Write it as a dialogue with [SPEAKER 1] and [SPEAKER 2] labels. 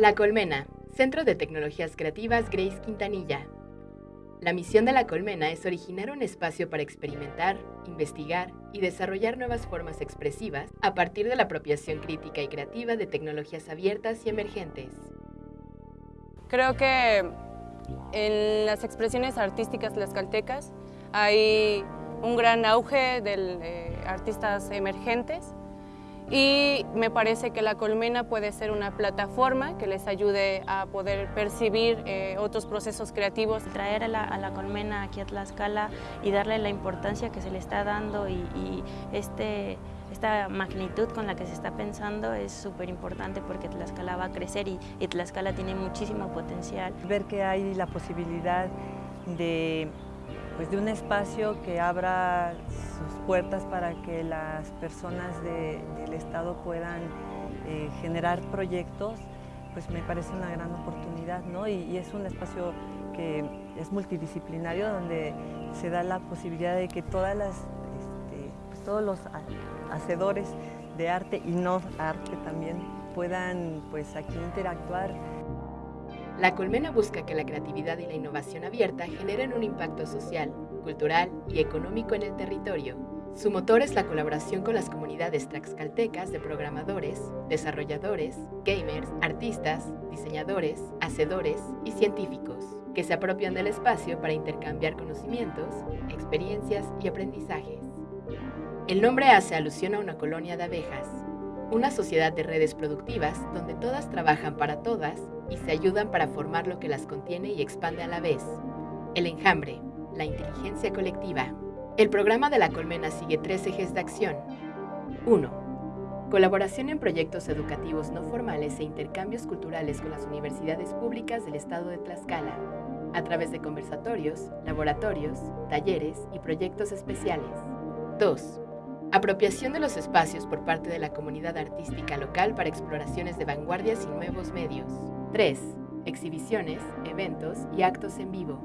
[SPEAKER 1] La Colmena, Centro de Tecnologías Creativas Grace Quintanilla. La misión de La Colmena es originar un espacio para experimentar, investigar y desarrollar nuevas formas expresivas a partir de la apropiación crítica y creativa de tecnologías abiertas y emergentes.
[SPEAKER 2] Creo que en las expresiones artísticas tlaxcaltecas hay un gran auge de eh, artistas emergentes y me parece que la colmena puede ser una plataforma que les ayude a poder percibir eh, otros procesos creativos.
[SPEAKER 3] Traer a la, colmena aquí a Tlaxcala y darle la importancia que se le está dando y, este, esta magnitud con la que se está pensando es súper importante porque Tlaxcala va a crecer y, y Tlaxcala tiene muchísimo potencial.
[SPEAKER 4] Ver que hay la posibilidad de pues de un espacio que abra sus puertas para que las personas del Estado puedan eh, generar proyectos, pues me parece una gran oportunidad, ¿no? Y, es un espacio que es multidisciplinario, donde se da la posibilidad de que todas las, este, pues todos los hacedores de arte y no arte también puedan pues aquí interactuar
[SPEAKER 1] la Colmena busca que la creatividad y la innovación abierta generen un impacto social, cultural y económico en el territorio. Su motor es la colaboración con las comunidades tlaxcaltecas de programadores, desarrolladores, gamers, artistas, diseñadores, hacedores y científicos, que se apropian del espacio para intercambiar conocimientos, experiencias y aprendizajes. El nombre hace alusión a una colonia de abejas, una sociedad de redes productivas donde todas trabajan para todas y se ayudan para formar lo que las contiene y expande a la vez. El enjambre, la inteligencia colectiva. El programa de la Colmena sigue tres ejes de acción. 1. Colaboración en proyectos educativos no formales e intercambios culturales con las universidades públicas del estado de Tlaxcala, a través de conversatorios, laboratorios, talleres y proyectos especiales. 2 Apropiación de los espacios por parte de la comunidad artística local para exploraciones de vanguardias y nuevos medios. 3. Exhibiciones, eventos y actos en vivo.